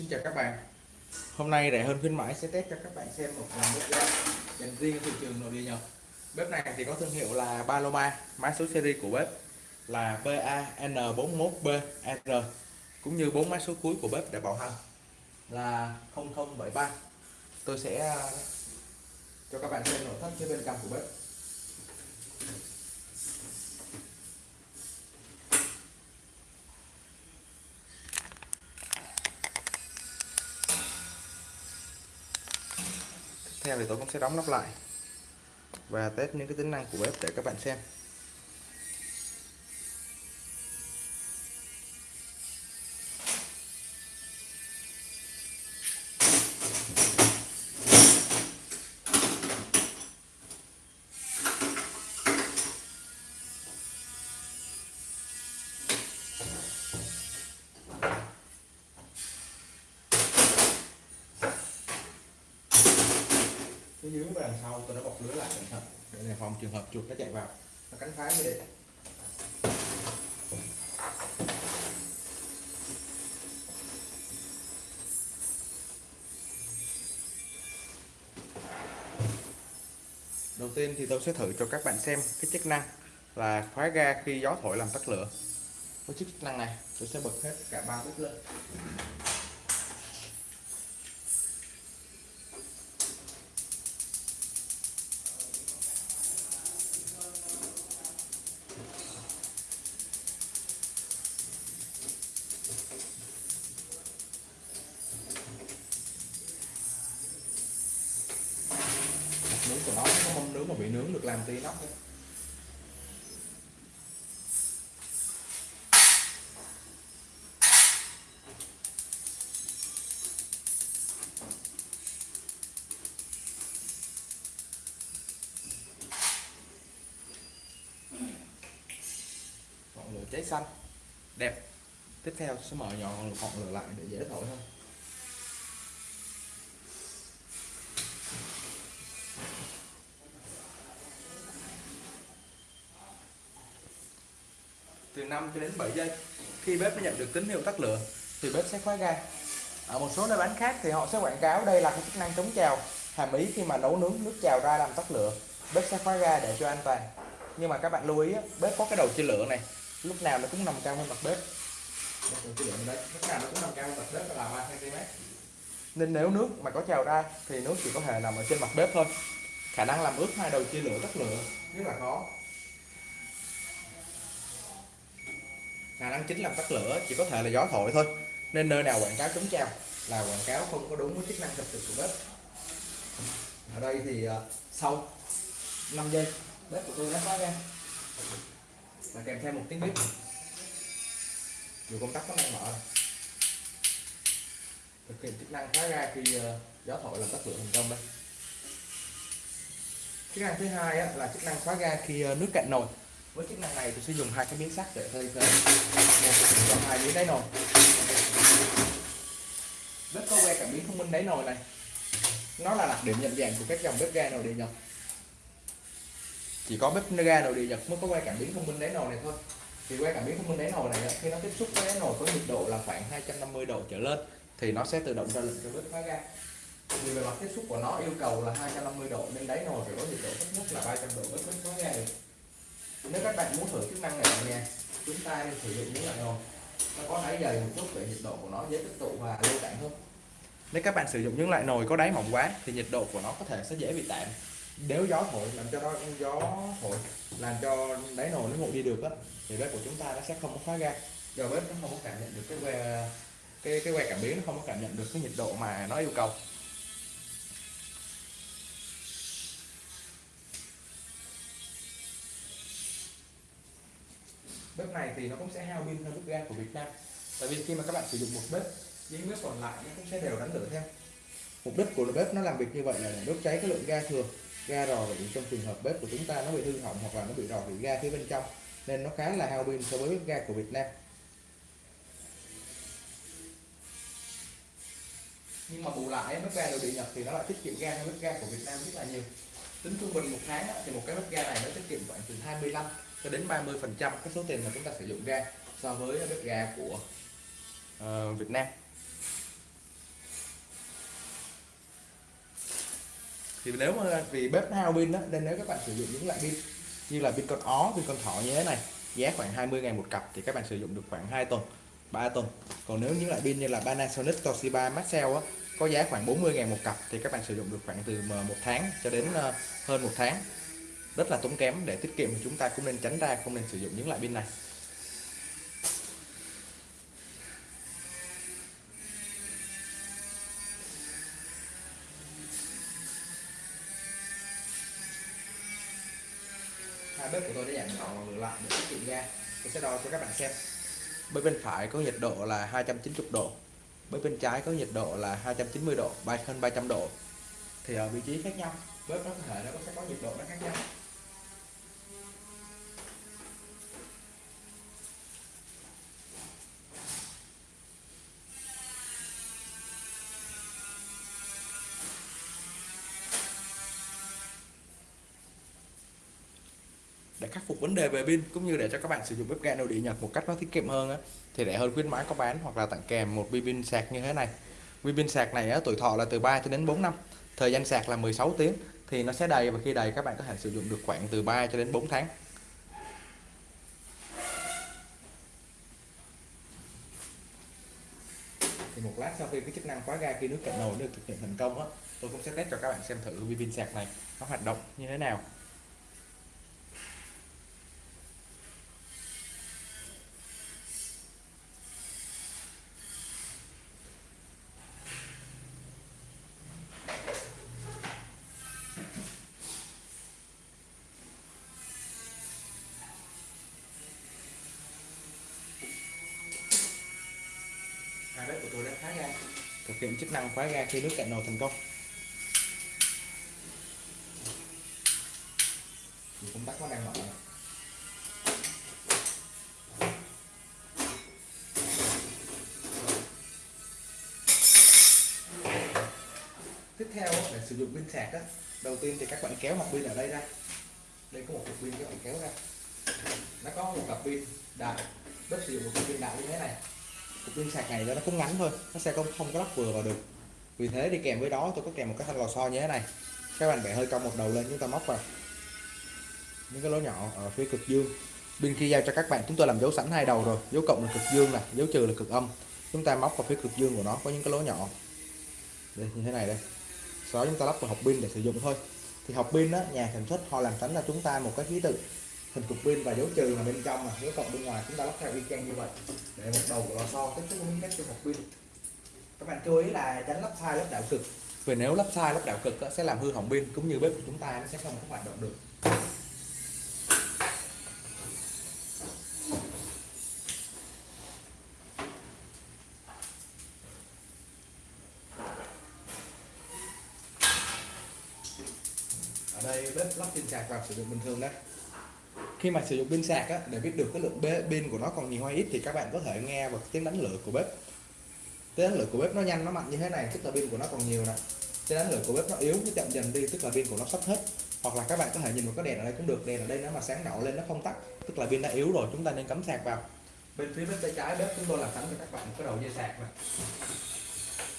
Xin chào các bạn. Hôm nay rẻ hơn khuyến mãi sẽ test cho các bạn xem một dòng bếp ga dành riêng thị trường nội địa Nhật. Bếp này thì có thương hiệu là Paloma Mã số series của bếp là PAN41BR Cũng như bốn mã số cuối của bếp để bảo hành là 0073 Tôi sẽ ờ, cho các bạn xem nội thất phía bên trong của bếp. Theo thì tôi cũng sẽ đóng nắp lại. Và test những cái tính năng của bếp để các bạn xem. Đằng sau tôi đã bọc lưới lại cẩn thận. Để đề phòng trường hợp chuột nó chạy vào. Nó cắn phá như vậy đầu tiên thì tôi sẽ thử cho các bạn xem cái chức năng là khóa ga khi gió thổi làm tắt lửa. Với chức năng này, tôi sẽ bật hết cả ba bếp lên. Làm tí nóc ấy. ngọn lửa cháy xanh. Đẹp. Tiếp theo sẽ mở nhỏ ngọn lửa lại để dễ thổi hơn. 5 cho đến 7 giây. Khi bếp nó nhận được tín hiệu tắt lửa, thì bếp sẽ khóa ga. Ở một số nơi bán khác thì họ sẽ quảng cáo đây là cái chức năng chống trào, hàm ý khi mà nấu nướng nước trào ra làm tắt lửa. Bếp sẽ khóa ga để cho an toàn. Nhưng mà các bạn lưu ý bếp có cái đầu chia lửa này, lúc nào nó cũng nằm cao hơn mặt bếp. Đấy lúc nào nó cũng nằm cao hơn mặt bếp là 3 cm nên nếu nước mà có trào ra thì nước chỉ có thể nằm ở trên mặt bếp thôi. Khả năng làm ướt hai đầu chia lửa tắt lửa. Rất là khó khả năng chính làm tắt lửa, chỉ có thể là gió thổi thôi. Nên nơi nào quảng cáo chống treo là quảng cáo không có đúng với chức năng thực sự của bếp. Ở đây thì ờ, sau 5 giây, bếp của tôi đã khóa ra và kèm theo một tiếng bếp. Dù công tắc có đang mở. Thực hiện chức năng khóa ra khi ờ, gió thổi làm tắt lửa thành công đây. Chức năng thứ hai là chức năng khóa ga khi ờ, nước cạn nồi với chức năng này tôi sẽ dùng hai cái miếng sắt để thay thế một, và hai miếng đáy nồi. Bếp có que cảm biến thông minh đáy nồi này. Nó là đặc điểm nhận dạng của các dòng bếp ga nồi địa nhật. Chỉ có bếp ga nồi địa nhật mới có que cảm biến thông minh đáy nồi này thôi. Thì que cảm biến thông minh đáy nồi này khi nó tiếp xúc với đáy nồi có nhiệt độ là khoảng 250 độ trở lên, thì nó sẽ tự động ra lệnh cho bếp khóa ga. Vì về mặt tiếp xúc của nó, yêu cầu là 250 độ, nên đáy nồi phải có nhiệt độ thấp nhất là 300 độ bếp mới khóa ga được nếu các bạn muốn thử chức năng này ở nhà chúng ta nên sử dụng những loại nồi nó có đáy dày một chút để nhiệt độ của nó dễ tích tụ và lưu tản hơn. Nếu các bạn sử dụng những loại nồi có đáy mỏng quá thì nhiệt độ của nó có thể sẽ dễ bị tản. Nếu gió thổi làm cho nó gió thổi làm cho đáy nồi nó nguội đi được á thì bếp của chúng ta nó sẽ không có khóa ga. Do bếp nó không có cảm nhận được cái que cái cái que cảm biến nó không có cảm nhận được cái nhiệt độ mà nó yêu cầu bếp này thì nó cũng sẽ hao pin hơn bếp ga của Việt Nam. Tại vì khi mà các bạn sử dụng một bếp những bếp còn lại nó cũng sẽ đều đánh lửa theo. Mục đích của bếp nó làm việc như vậy là để đốt cháy cái lượng ga thừa ga rò rỉ trong trường hợp bếp của chúng ta nó bị hư hỏng hoặc là nó bị rò rỉ ga phía bên trong nên nó khá là hao pin so với bếp ga của Việt Nam. Nhưng mà bù lại bếp ga nội địa Nhật thì nó lại tiết kiệm ga hơn bếp ga của Việt Nam rất là nhiều. Tính trung bình một tháng thì một cái bếp ga này nó tiết kiệm khoảng từ 25 cho đến 30 phần trăm cái số tiền mà chúng ta sử dụng ra so với bếp ga của uh, Việt Nam. Thì nếu mà vì bếp hao pin đó nên nếu các bạn sử dụng những loại pin như là pin con ó pin con thỏ như thế này giá khoảng 20 ngàn một cặp thì các bạn sử dụng được khoảng 2 tuần 3 tuần. Còn nếu những loại pin như là Panasonic Toshiba Maxell á có giá khoảng 40 ngàn một cặp thì các bạn sử dụng được khoảng từ 1 tháng cho đến ờ, hơn một tháng rất là tốn kém để tiết kiệm thì chúng ta cũng nên tránh ra không nên sử dụng những loại pin này. Hai bếp của tôi đã giảm nhỏ và ngược lại để tiết kiệm ga. Tôi sẽ đo cho các bạn xem. Bếp bên phải có nhiệt độ là 290 độ. Bếp bên trái có nhiệt độ là 290 độ bay hơn 300 độ. Thì ở vị trí khác nhau bếp nó có thể nó sẽ có nhiệt độ nó khác nhau để khắc phục vấn đề về pin cũng như để cho các bạn sử dụng bếp ga nội địa Nhật một cách nó tiết kiệm hơn á, thì rẻ hơn khuyến mãi có bán hoặc là tặng kèm một pin pin sạc như thế này. Pin pin sạc này á, tuổi thọ là từ 3 cho đến 4 năm thời gian sạc là 16 tiếng thì nó sẽ đầy và khi đầy các bạn có thể sử dụng được khoảng từ 3 cho đến 4 tháng. Thì một lát sau khi cái chức năng khóa ga khi nước cạn nồi được thực hiện thành công á tôi cũng sẽ test cho các bạn xem thử vi pin sạc này nó hoạt động như thế nào hai bếp của tôi đã khóa ga thực hiện chức năng khóa ga khi nước cạn nồi thành công. Công tắc nó đang mở tiếp theo để sử dụng pin sạc đó. đầu tiên thì các bạn kéo mặt pin ở đây ra. Đây có một cục pin các bạn kéo ra. Nó có một cặp pin đại. Bếp sử dụng một cục pin đại như thế này cục pin sạc này nó cũng ngắn thôi, nó sẽ không không có lắp vừa vào được. Vì thế đi kèm với đó, tôi có kèm một cái thanh lò xo như thế này. Các bạn bẻ hơi cong một đầu lên, chúng ta móc vào. Những cái lỗ nhỏ ở phía cực dương. Bên khi giao cho các bạn, chúng tôi làm dấu sẵn hai đầu rồi. Dấu cộng là cực dương này, dấu trừ là cực âm. Chúng ta móc vào phía cực dương của nó, có những cái lỗ nhỏ. Đây, như thế này đây. Sau đó chúng ta lắp vào hộp pin để sử dụng thôi. Thì hộp pin đó nhà sản xuất, họ làm sẵn là chúng ta một cái ký tự hình cục pin và dấu trừ là bên trong mà. Dấu cộng bên ngoài chúng ta lắp theo y chang như vậy. Để một đầu của lò xo tiếp xúc với các trong hộp pin. Các bạn chú ý là tránh lắp sai lắp đảo cực. Vì nếu lắp sai lắp đảo cực sẽ làm hư hỏng pin cũng như bếp của chúng ta nó sẽ không có hoạt động được. Ở đây bếp lắp pin sạc vào sử dụng bình thường đấy khi mà sử dụng pin sạc á, để biết được cái lượng pin của nó còn nhiều hay ít thì các bạn có thể nghe vào tiếng đánh lửa của bếp. Tiếng đánh lửa của bếp nó nhanh nó mạnh như thế này tức là pin của nó còn nhiều nè. Tiếng đánh lửa của bếp nó yếu nó chậm dần đi tức là pin của nó sắp hết. Hoặc là các bạn có thể nhìn vào cái đèn ở đây cũng được đèn ở đây nó mà sáng đỏ lên nó không tắt tức là pin đã yếu rồi chúng ta nên cắm sạc vào. Bên phía bên tay trái bếp chúng tôi làm sẵn cho các bạn một cái đầu dây sạc này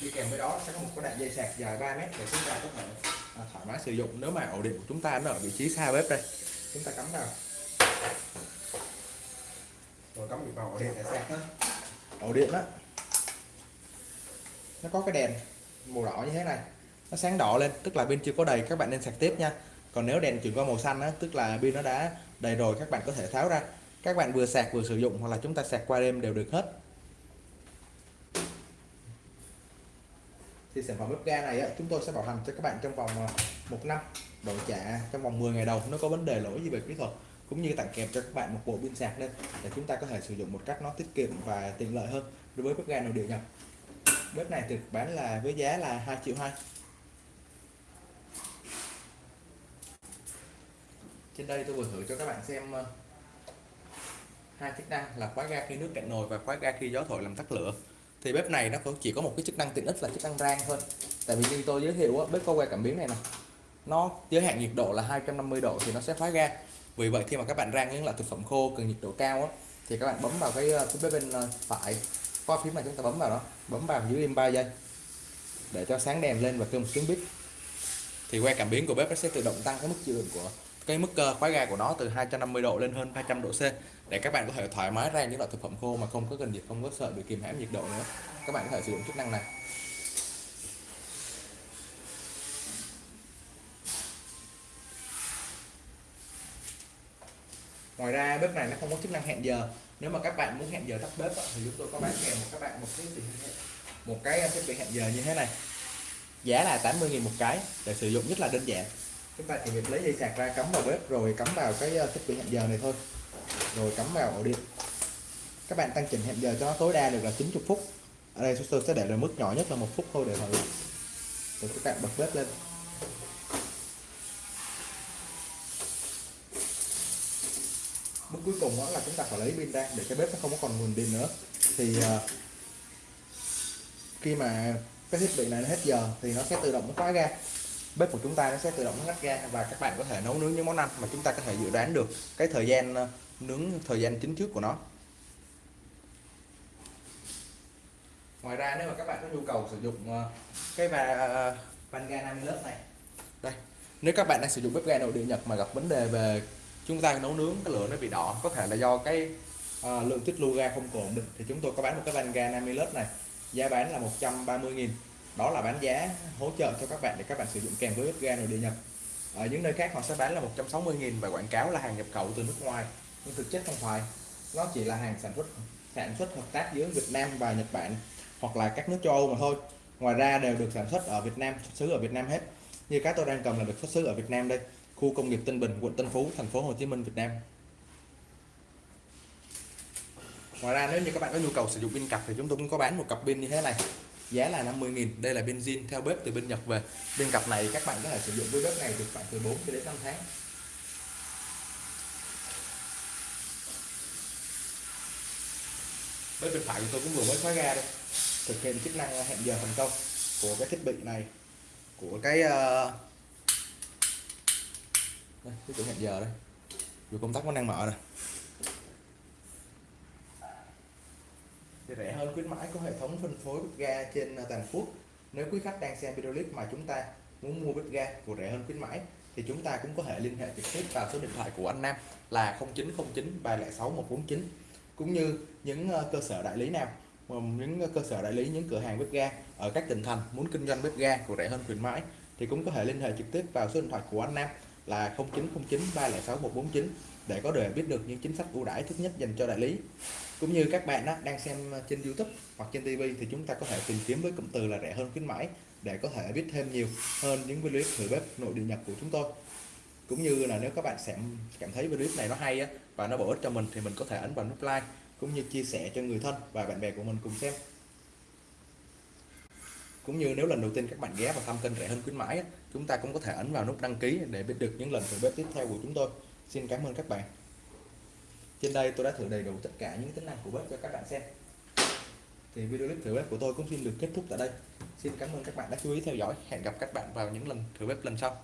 đi kèm với đó sẽ có một cái đoạn dây sạc dài 3 mét để chúng ta có thể à, thoải mái sử dụng. Nếu mà ổ điện của chúng ta nó ở vị trí xa bếp đây chúng ta cắm vào rồi cắm vào ổ điện để sạc đó, ổ điện đó nó có cái đèn màu đỏ như thế này. Nó sáng đỏ lên tức là pin chưa có đầy các bạn nên sạc tiếp nha. Còn nếu đèn chuyển qua màu xanh á tức là pin nó đã đầy rồi các bạn có thể tháo ra. Các bạn vừa sạc vừa sử dụng hoặc là chúng ta sạc qua đêm đều được hết. Thì sản phẩm bếp ga này á, chúng tôi sẽ bảo hành cho các bạn trong vòng à, một năm. Đổi trả trong vòng 10 ngày đầu nó có vấn đề lỗi gì về kỹ thuật cũng như tặng kèm cho các bạn một bộ pin sạc lên để chúng ta có thể sử dụng một cách nó tiết kiệm và tiện lợi hơn đối với bếp ga nội địa nhập bếp này được bán là với giá là 2 triệu 2 trên đây tôi vừa thử cho các bạn xem ờ, hai chức năng là khóa ga khi nước cạn nồi và khóa ga khi gió thổi làm tắt lửa. Thì bếp này nó cũng chỉ có một cái chức năng tiện ích là chức năng rang thôi. Tại vì như tôi giới thiệu bếp có que cảm biến này nè, nó giới hạn nhiệt độ là 250 độ thì nó sẽ khóa ga vì vậy khi mà các bạn rang những loại thực phẩm khô cần nhiệt độ cao á, thì các bạn bấm vào cái ờ, phía bên ờ, phải qua phím này chúng ta bấm vào đó bấm vào dưới im 3 giây để cho sáng đèn lên và kêu một tiếng bít thì que cảm biến của bếp nó sẽ tự động tăng cái mức chịu đựng của cái mức ờ, khóa ga của nó từ 250 độ lên hơn 200 độ C để các bạn có thể thoải mái rang những loại thực phẩm khô mà không có cần nhiệt không có sợ bị kìm hãm nhiệt độ nữa. Các bạn có thể sử dụng chức năng này. Ngoài ra bếp này nó không có chức năng hẹn giờ. Nếu mà các bạn muốn hẹn giờ tắt bếp thì chúng tôi có bán kèm một các bạn một cái một cái ờ, thiết bị hẹn giờ như thế này. Giá là 80.000 một cái, để sử dụng rất là đơn giản. Chúng ta chỉ việc lấy dây sạc ra cắm vào bếp, rồi cắm vào cái ờ, thiết bị hẹn giờ này thôi. Rồi cắm vào ổ điện. Các bạn tăng chỉnh hẹn giờ cho nó tối đa được là 90 phút. Ở đây tôi sẽ để là mức nhỏ nhất là một phút thôi để mọi rồi các bạn bật bếp lên. Bước cuối cùng đó là chúng ta phải lấy pin ra để cái bếp nó không có còn nguồn pin nữa. Thì uh, khi mà cái thiết bị này nó hết giờ thì nó sẽ tự động nó khóa ga. Bếp của chúng ta nó sẽ tự động nó ngắt ga và các bạn có thể nấu nướng những món ăn mà chúng ta có thể dự đoán được cái thời gian à, nướng thời gian chính trước của nó. Ngoài ra nếu mà các bạn có nhu cầu sử dụng à, cái và van ga 50 lớp này. Đây. Nếu các bạn đang sử dụng bếp ga nội địa Nhật mà gặp vấn đề về chúng ta nấu nướng cái lửa nó bị đỏ. Có thể là do cái uh, lượng tích lưu ga không ổn định thì chúng tôi có bán một cái van ga 50 lớp này. Giá bán là 130.000 đó là bán giá hỗ trợ cho các bạn để các bạn sử dụng kèm với ga nội địa nhập ở những nơi khác họ sẽ bán là 160.000 và quảng cáo là hàng nhập khẩu từ nước ngoài. Nhưng thực chất không phải. Nó chỉ là hàng sản xuất sản xuất hợp tác giữa Việt Nam và Nhật Bản hoặc là các nước châu Âu mà thôi. Ngoài ra đều được sản xuất ở Việt Nam xuất xứ ở Việt Nam hết. Như cái tôi đang cầm là được xuất xứ ở Việt Nam đây khu công nghiệp Tân Bình quận Tân Phú thành phố Hồ Chí Minh Việt Nam. Ngoài ra nếu như các bạn có nhu cầu sử dụng pin cặp thì chúng tôi cũng có bán một cặp pin như thế này. Giá là 50.000 đây là benzin theo bếp từ bên Nhật về. Pin cặp này các bạn có thể sử dụng với bếp này được khoảng từ 4 cho đến 5 tháng. Bếp bên phải của tôi cũng vừa mới khóa ga đây. Thực hiện chức năng hẹn giờ thành công của cái thiết bị này của cái uh, đây, cái chỗ hẹn giờ đây. Dù công tắc vẫn đang mở này thì rẻ hơn khuyến mãi có hệ thống phân phối bếp ga trên à, toàn quốc. Nếu quý khách đang xem video clip mà chúng ta muốn mua bếp ga của rẻ hơn khuyến mãi thì chúng ta cũng có thể liên hệ trực tiếp vào số điện thoại của anh Nam là 0909 306 149 cũng như những ờ, cơ sở đại lý nào những ờ, cơ sở đại lý những cửa hàng bếp ga ở các tỉnh thành muốn kinh doanh bếp ga của rẻ hơn khuyến mãi thì cũng có thể liên hệ trực tiếp vào số điện thoại của anh Nam là 0909 306 149 để có thể biết được những chính sách ưu đãi thích nhất dành cho đại lý. Cũng như các bạn đó, đang xem trên YouTube hoặc trên TV thì chúng ta có thể tìm kiếm với cụm từ là rẻ hơn khuyến mãi để có thể biết thêm nhiều hơn những video thử bếp nội địa Nhật của chúng tôi. Cũng như là nếu các bạn sẽ cảm thấy video này nó hay á, và nó bổ ích cho mình thì mình có thể ấn vào nút like cũng như chia sẻ cho người thân và bạn bè của mình cùng xem cũng như nếu lần đầu tiên các bạn ghé vào thăm kênh rẻ hơn khuyến mãi chúng ta cũng có thể ấn vào nút đăng ký để biết được những lần thử bếp tiếp theo của chúng tôi. Xin cảm ơn các bạn. Trên đây tôi đã thử đầy đủ tất cả những tính năng của bếp cho các bạn xem. Thì video clip thử bếp của tôi cũng xin được kết thúc tại đây. Xin cảm ơn các bạn đã chú ý theo dõi. Hẹn gặp các bạn vào những lần thử bếp lần sau.